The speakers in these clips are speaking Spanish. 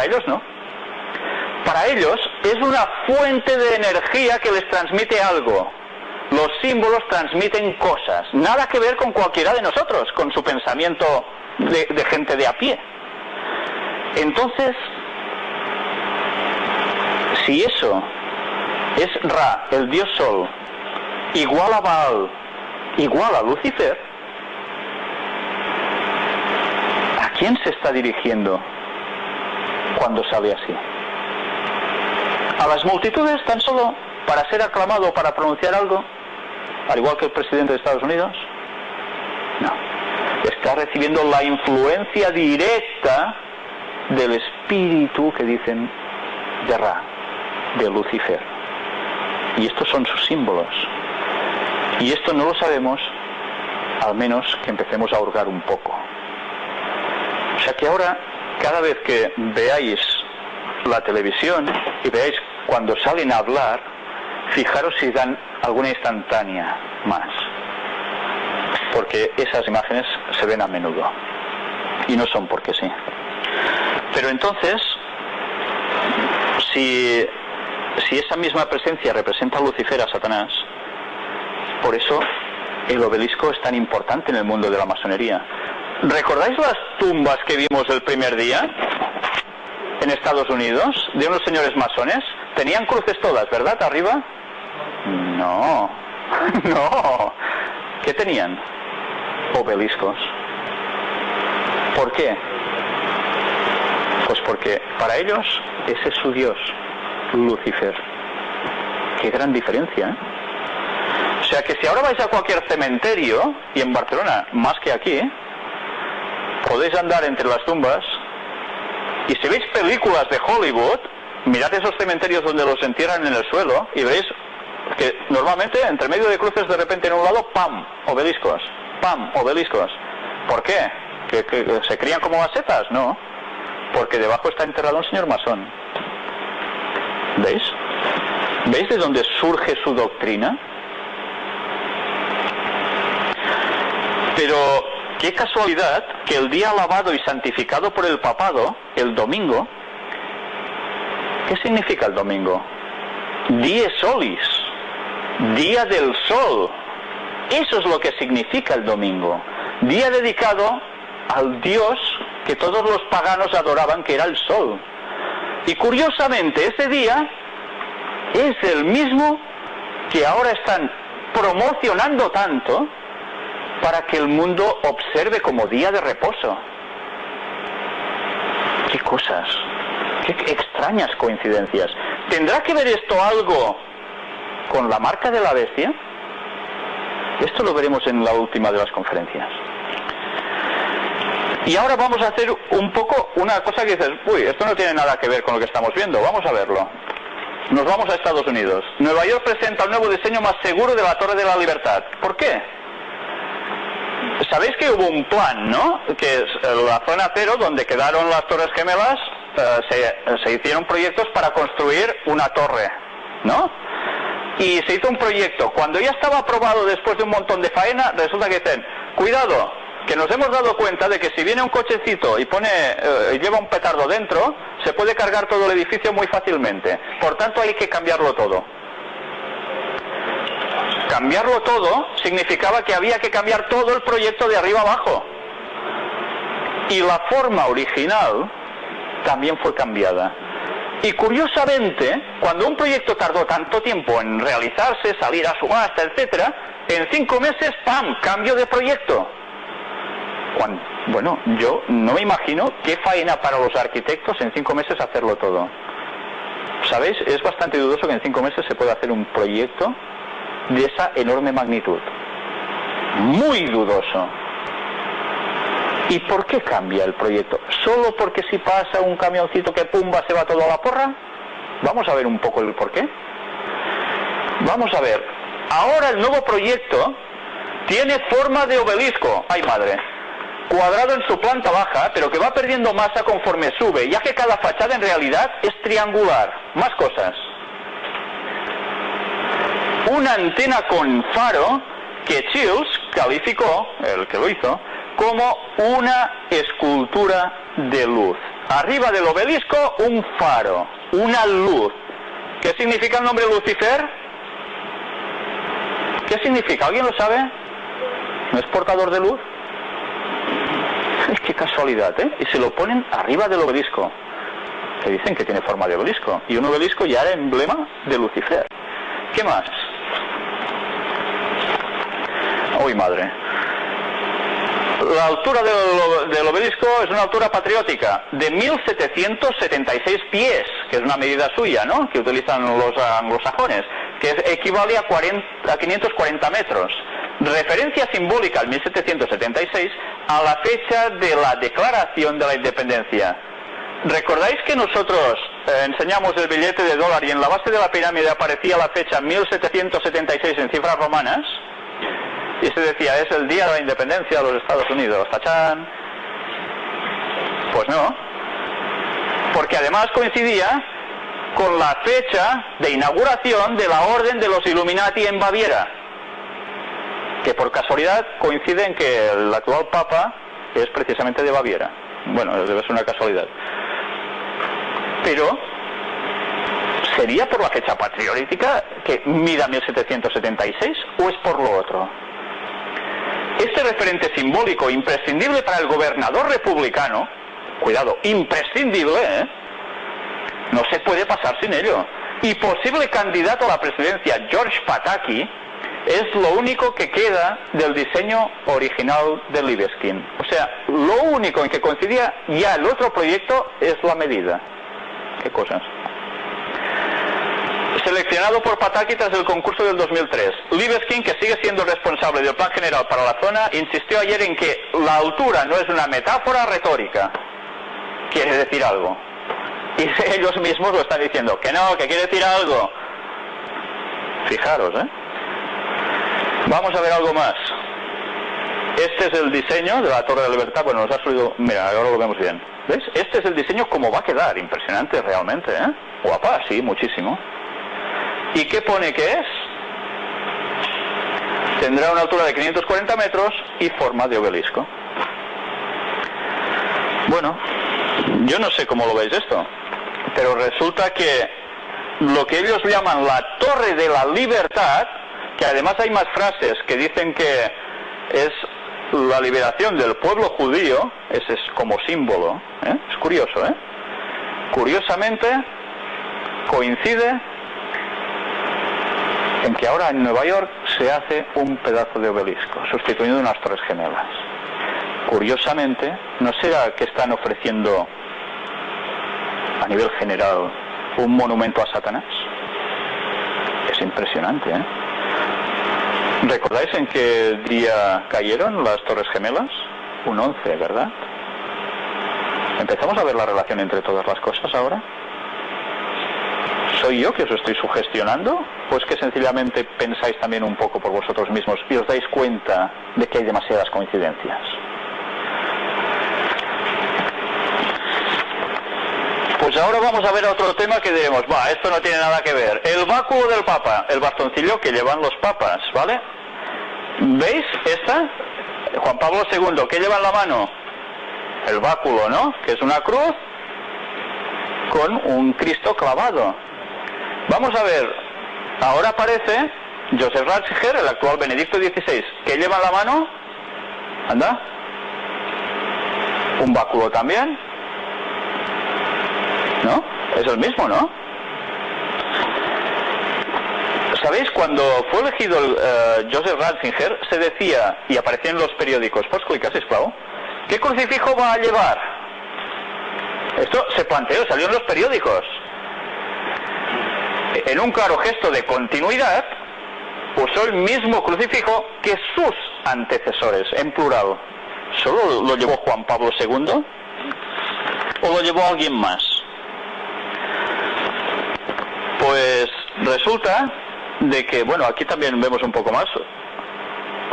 Para ellos no. Para ellos es una fuente de energía que les transmite algo. Los símbolos transmiten cosas. Nada que ver con cualquiera de nosotros, con su pensamiento de, de gente de a pie. Entonces, si eso es Ra, el dios Sol, igual a Baal, igual a Lucifer, ¿a quién se está dirigiendo cuando sale así? ¿A las multitudes tan solo para ser aclamado o para pronunciar algo? Al igual que el presidente de Estados Unidos. No. Está recibiendo la influencia directa del espíritu que dicen de Ra, de Lucifer. Y estos son sus símbolos. Y esto no lo sabemos, al menos que empecemos a hurgar un poco. O sea que ahora, cada vez que veáis la televisión y veáis cuando salen a hablar, fijaros si dan alguna instantánea más. Porque esas imágenes se ven a menudo. Y no son porque sí. Pero entonces, si, esa misma presencia representa a Lucifer, a Satanás, por eso el obelisco es tan importante en el mundo de la masonería. ¿Recordáis las tumbas que vimos el primer día en Estados Unidos de unos señores masones? Tenían cruces todas, ¿verdad? Arriba. No, no. ¿Qué tenían? Obeliscos. ¿Por qué? Pues porque para ellos ese es su Dios, Lucifer. Qué gran diferencia. ¿eh? O sea que si ahora vais a cualquier cementerio, y en Barcelona más que aquí, podéis andar entre las tumbas, y si veis películas de Hollywood, mirad esos cementerios donde los entierran en el suelo y veis que normalmente entre medio de cruces de repente en un lado, ¡pam! obeliscos, ¡pam! obeliscos. ¿Por qué? ¿Que, se crían como macetas? No, porque debajo está enterrado un señor masón. ¿Veis? ¿Veis de dónde surge su doctrina? Pero qué casualidad que el día alabado y santificado por el papado, el domingo, ¿qué significa el domingo? Die solis, día del sol. Eso es lo que significa el domingo. Día dedicado al Dios que todos los paganos adoraban, que era el sol. Y curiosamente, ese día es el mismo que ahora están promocionando tanto para que el mundo observe como día de reposo. Qué cosas, qué extrañas coincidencias. ¿Tendrá que ver esto algo con la marca de la bestia? Esto lo veremos en la última de las conferencias. Y ahora vamos a hacer un poco una cosa que dices, uy, esto no tiene nada que ver con lo que estamos viendo, vamos a verlo. Nos vamos a Estados Unidos. Nueva York presenta un nuevo diseño más seguro de la Torre de la Libertad. ¿Por qué? Sabéis que hubo un plan, ¿no? Que es la zona cero, donde quedaron las Torres Gemelas, eh, se, se hicieron proyectos para construir una torre, ¿no? Y se hizo un proyecto. Cuando ya estaba aprobado después de un montón de faena, resulta que dicen, cuidado, que nos hemos dado cuenta de que si viene un cochecito y pone eh, lleva un petardo dentro, se puede cargar todo el edificio muy fácilmente. Por tanto, hay que cambiarlo todo. Cambiarlo todo significaba que había que cambiar todo el proyecto de arriba abajo. Y la forma original también fue cambiada. Y curiosamente, cuando un proyecto tardó tanto tiempo en realizarse, salir a subasta, etcétera, en cinco meses, ¡pam! cambio de proyecto. Bueno, yo no me imagino qué faena para los arquitectos en cinco meses hacerlo todo. ¿Sabéis? Es bastante dudoso que en cinco meses se pueda hacer un proyecto de esa enorme magnitud. Muy dudoso. ¿Y por qué cambia el proyecto? ¿Solo porque si pasa un camioncito que pumba se va todo a la porra? Vamos a ver un poco el por qué. Vamos a ver. Ahora el nuevo proyecto tiene forma de obelisco. ¡Ay madre! Cuadrado en su planta baja, pero que va perdiendo masa conforme sube, ya que cada fachada en realidad es triangular. Más cosas. Una antena con faro que Chills calificó, el que lo hizo, como una escultura de luz. arriba del obelisco un faro, una luz. ¿Qué significa el nombre Lucifer? ¿Qué significa? ¿Alguien lo sabe? ¿No es portador de luz? Qué casualidad, ¿eh? Y se lo ponen arriba del obelisco, que dicen que tiene forma de obelisco. Y un obelisco ya era emblema de Lucifer. ¿Qué más? Uy, madre. La altura del, obelisco es una altura patriótica de 1776 pies, que es una medida suya, ¿no? Que utilizan los anglosajones, que equivale a, 40, a 540 metros. Referencia simbólica al 1776 a la fecha de la declaración de la independencia. ¿Recordáis que nosotros eh, enseñamos el billete de dólar y en la base de la pirámide aparecía la fecha 1776 en cifras romanas? Y se decía, es el día de la independencia de los Estados Unidos, tachán. Pues no, porque además coincidía con la fecha de inauguración de la Orden de los Illuminati en Baviera, que por casualidad coincide en que el actual Papa es precisamente de Baviera. Bueno, debe ser una casualidad. Pero, ¿sería por la fecha patriótica que mida 1776 o es por lo otro? Este referente simbólico imprescindible para el gobernador republicano, cuidado, imprescindible, ¿eh? no se puede pasar sin ello. Y posible candidato a la presidencia, George Pataki, es lo único que queda del diseño original de Libeskin. O sea, lo único en que coincidía ya el otro proyecto es la medida. ¿Qué cosas? Seleccionado por Pataki tras el concurso del 2003, Libeskin, que sigue siendo responsable del plan general para la zona, insistió ayer en que la altura no es una metáfora retórica. Quiere decir algo. Y ellos mismos lo están diciendo, que no, que quiere decir algo. Fijaros, ¿eh? Vamos a ver algo más. Este es el diseño de la Torre de la Libertad. Bueno, nos ha subido. Mira, ahora lo vemos bien. ¿Ves? Este es el diseño como va a quedar. Impresionante realmente, ¿eh? Guapa, sí, muchísimo. ¿Y qué pone que es? Tendrá una altura de 540 metros y forma de obelisco. Bueno, yo no sé cómo lo veis esto, pero resulta que lo que ellos llaman la Torre de la Libertad, que además hay más frases que dicen que es la liberación del pueblo judío, ese es como símbolo, ¿eh? es curioso, ¿eh? Curiosamente coincide en que ahora en Nueva York se hace un pedazo de obelisco, sustituyendo unas torres gemelas. Curiosamente, ¿no será que están ofreciendo a nivel general un monumento a Satanás? Es impresionante, ¿eh? ¿Recordáis en qué día cayeron las Torres Gemelas? Un 11, ¿verdad? ¿Empezamos a ver la relación entre todas las cosas ahora? ¿Soy yo que os estoy sugestionando? ¿O es que sencillamente pensáis también un poco por vosotros mismos y os dais cuenta de que hay demasiadas coincidencias? Pues ahora vamos a ver otro tema que diremos, va, esto no tiene nada que ver. El báculo del Papa, el bastoncillo que llevan los papas, ¿vale? ¿Veis esta? Juan Pablo II, ¿qué lleva en la mano? El báculo, ¿no? Que es una cruz con un Cristo clavado. Vamos a ver, ahora aparece Joseph Ratzinger, el actual Benedicto XVI, ¿qué lleva en la mano? Anda. Un báculo también. ¿No? Es el mismo, ¿no? ¿Sabéis? Cuando fue elegido el, uh, Joseph Ratzinger, se decía, y aparecía en los periódicos, clicar, esclavo, ¿qué crucifijo va a llevar? Esto se planteó, salió en los periódicos. En un claro gesto de continuidad, usó el mismo crucifijo que sus antecesores, en plural. ¿Solo lo llevó Juan Pablo II? ¿O lo llevó alguien más? Pues resulta de que, bueno, aquí también vemos un poco más.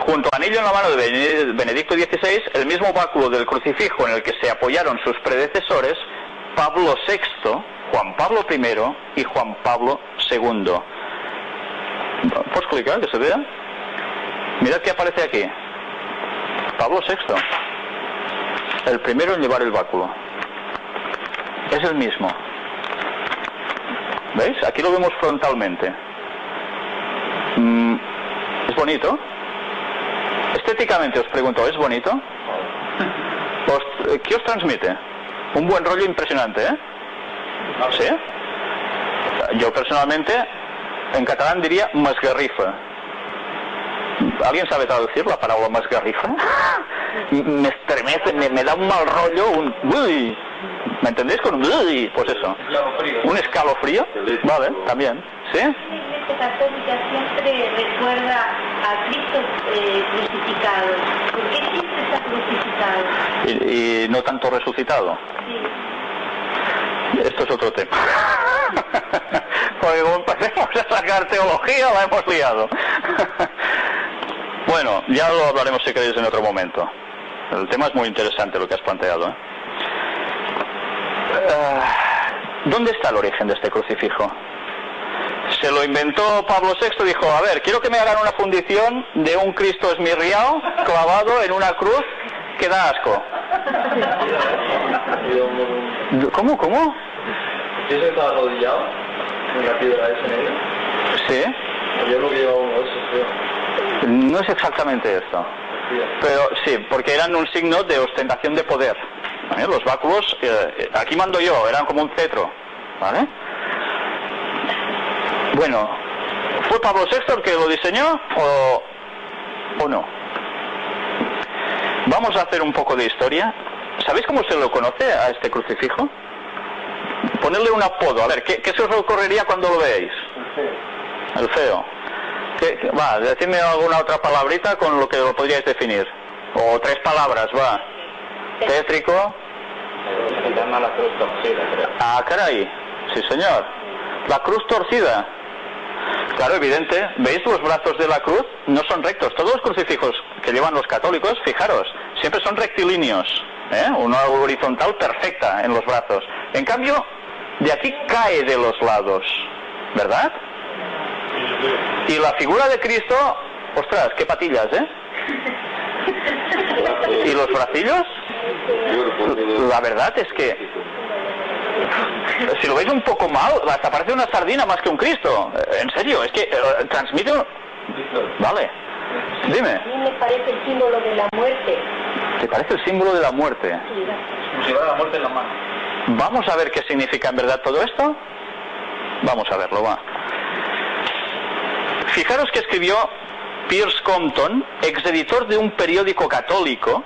Junto a anillo en la mano de Benedicto XVI, el mismo báculo del crucifijo en el que se apoyaron sus predecesores, Pablo VI, Juan Pablo I y Juan Pablo II. ¿Puedes clicar que se vea? Mirad qué aparece aquí. Pablo VI, el primero en llevar el báculo. Es el mismo. ¿Veis? Aquí lo vemos frontalmente. Mm, ¿Es bonito? Estéticamente os pregunto, ¿es bonito? Os- ¿Qué os transmite? Un buen rollo impresionante, ¿eh? ¿Sí? Yo personalmente, en catalán diría masgarrifa. ¿Alguien sabe traducir la palabra masgarrifa? Me estremece, me, me da un mal rollo, un... uy. ¿Me entendéis con un... uy? Pues eso. Un escalofrío. Vale, también. ¿Sí? La Iglesia Católica siempre recuerda a Cristo eh, crucificado. ¿Por qué siempre está crucificado? Y, y no tanto resucitado. Sí. Esto es otro tema. Porque como empecemos a sacar teología, la hemos liado. bueno, ya lo hablaremos si queréis en otro momento. El tema es muy interesante lo que has planteado. ¿eh? Ah, ¿Dónde está el origen de este crucifijo? Se lo inventó Pablo VI, dijo, a ver, quiero que me hagan una fundición de un Cristo esmirriado clavado en una cruz que da asco. ¿Cómo, cómo? ¿Yo se estaba arrodillado medio? Sí. Yo creo que llevaba uno de esos, creo. No es exactamente esto. Pero sí, porque eran un signo de ostentación de poder. ¿vale? Los báculos, eh, aquí mando yo, eran como un cetro. ¿Vale? Bueno, ¿fue Pablo VI el que lo diseñó o, o no? Vamos a hacer un poco de historia. ¿Sabéis cómo se lo conoce a este crucifijo? Ponerle un apodo. A ver, ¿qué, qué se os ocurriría cuando lo veáis? El feo. ¿Qué- qué- va, decidme alguna otra palabrita con lo que lo podríais definir. O tres palabras, va. Tétrico. Se llama la cruz torcida. Ah, caray. Sí, señor. La cruz torcida. Claro, evidente. ¿Veis los brazos de la cruz? No son rectos. Todos los crucifijos que llevan los católicos, fijaros, siempre son rectilíneos. ¿eh? Una horizontal perfecta en los brazos. En cambio, de aquí cae de los lados. ¿Verdad? Y la figura de Cristo, ostras, qué patillas, ¿eh? ¿Y los bracillos? La verdad es que si lo veis un poco mal, hasta parece una sardina más que un Cristo. En serio, es que eh, transmite... un- Vale, dime, A mí me parece el símbolo de la muerte. ¿te parece el símbolo de la muerte? Sí, Como si llevara la muerte en la mano. Vamos a ver qué significa en verdad todo esto. Vamos a verlo, va. Fijaros que escribió Pierce Compton, exeditor de un periódico católico,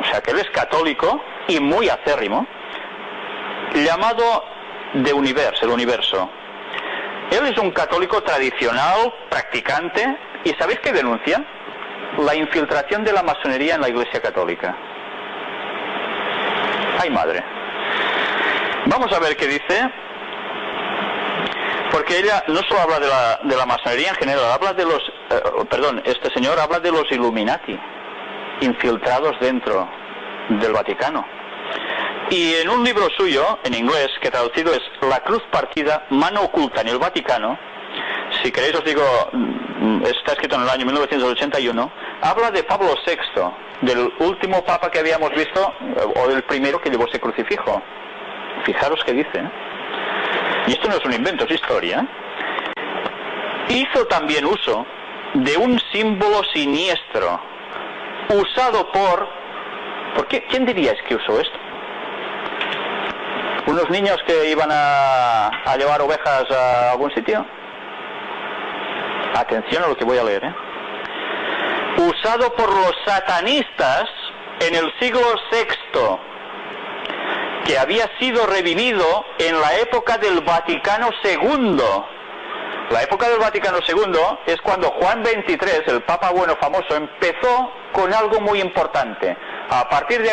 o sea que él es católico y muy acérrimo, llamado The Universe, el universo. Él es un católico tradicional, practicante, y ¿sabéis qué denuncia? La infiltración de la masonería en la Iglesia Católica. ¡Ay madre! Vamos a ver qué dice. Porque ella no solo habla de la, de la masonería en general, habla de los... eh, perdón, este señor habla de los Illuminati, infiltrados dentro del Vaticano. Y en un libro suyo, en inglés, que traducido es La cruz partida, mano oculta en el Vaticano, si queréis os digo, mm, está escrito en el año 1981, habla de Pablo VI, del último papa que habíamos visto, eh, o del primero que llevó ese crucifijo. Fijaros qué dice. ¿eh? Y esto no es un invento, es historia. Hizo también uso de un símbolo siniestro, usado por... ¿Por qué? ¿Quién diríais que usó esto? ¿Unos niños que iban a, a llevar ovejas a algún sitio? Atención a lo que voy a leer. ¿eh? Usado por los satanistas en el siglo VI, que había sido revivido en la época del Vaticano II. La época del Vaticano II es cuando Juan XXIII, el Papa bueno famoso, empezó con algo muy importante. A partir de